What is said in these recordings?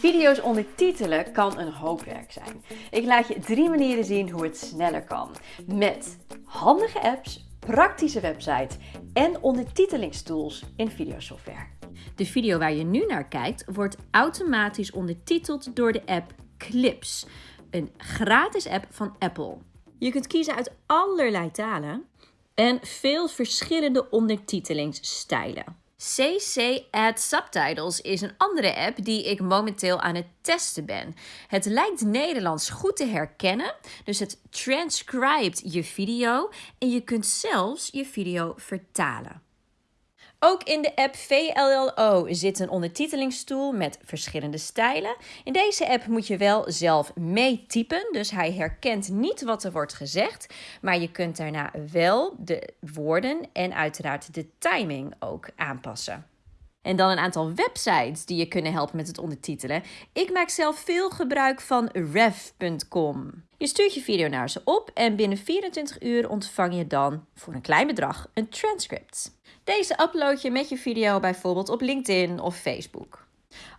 Video's ondertitelen kan een hoop werk zijn. Ik laat je drie manieren zien hoe het sneller kan. Met handige apps, praktische websites en ondertitelingstools in videosoftware. De video waar je nu naar kijkt wordt automatisch ondertiteld door de app Clips, een gratis app van Apple. Je kunt kiezen uit allerlei talen en veel verschillende ondertitelingsstijlen. CC Add Subtitles is een andere app die ik momenteel aan het testen ben. Het lijkt Nederlands goed te herkennen, dus het transcribt je video en je kunt zelfs je video vertalen. Ook in de app VLLO zit een ondertitelingstool met verschillende stijlen. In deze app moet je wel zelf meetypen, dus hij herkent niet wat er wordt gezegd, maar je kunt daarna wel de woorden en uiteraard de timing ook aanpassen. En dan een aantal websites die je kunnen helpen met het ondertitelen. Ik maak zelf veel gebruik van rev.com. Je stuurt je video naar ze op en binnen 24 uur ontvang je dan voor een klein bedrag een transcript. Deze upload je met je video bijvoorbeeld op LinkedIn of Facebook.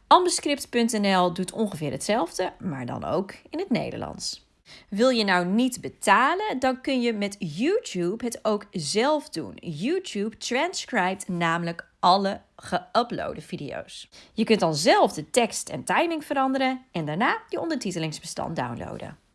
Ambascript.nl doet ongeveer hetzelfde, maar dan ook in het Nederlands. Wil je nou niet betalen, dan kun je met YouTube het ook zelf doen. YouTube transcribt namelijk alle geüploade video's. Je kunt dan zelf de tekst en timing veranderen en daarna je ondertitelingsbestand downloaden.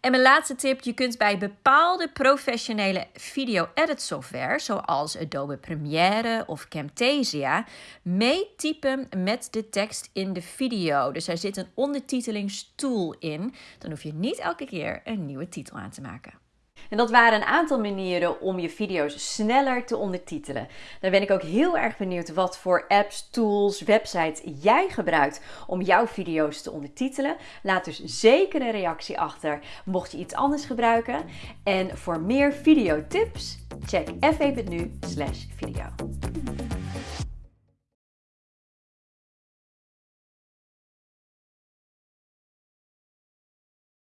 En mijn laatste tip, je kunt bij bepaalde professionele video-edit software, zoals Adobe Premiere of Camtasia, meetypen met de tekst in de video. Dus er zit een ondertitelingstool in. Dan hoef je niet elke keer een nieuwe titel aan te maken. En dat waren een aantal manieren om je video's sneller te ondertitelen. Dan ben ik ook heel erg benieuwd wat voor apps, tools, websites jij gebruikt om jouw video's te ondertitelen. Laat dus zeker een reactie achter mocht je iets anders gebruiken. En voor meer videotips, check f1.nu/video.